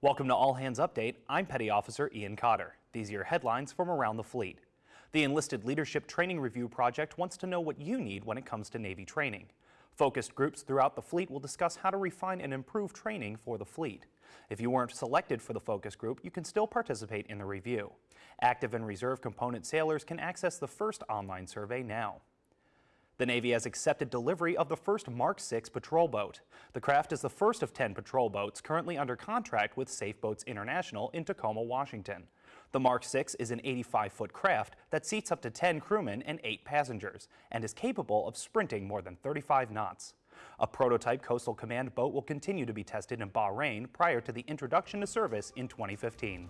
Welcome to All Hands Update. I'm Petty Officer Ian Cotter. These are your headlines from around the fleet. The Enlisted Leadership Training Review Project wants to know what you need when it comes to Navy training. Focused groups throughout the fleet will discuss how to refine and improve training for the fleet. If you weren't selected for the focus group, you can still participate in the review. Active and reserve component sailors can access the first online survey now. The Navy has accepted delivery of the first Mark 6 patrol boat. The craft is the first of 10 patrol boats currently under contract with Safe Boats International in Tacoma, Washington. The Mark 6 is an 85-foot craft that seats up to 10 crewmen and 8 passengers and is capable of sprinting more than 35 knots. A prototype Coastal Command boat will continue to be tested in Bahrain prior to the introduction to service in 2015.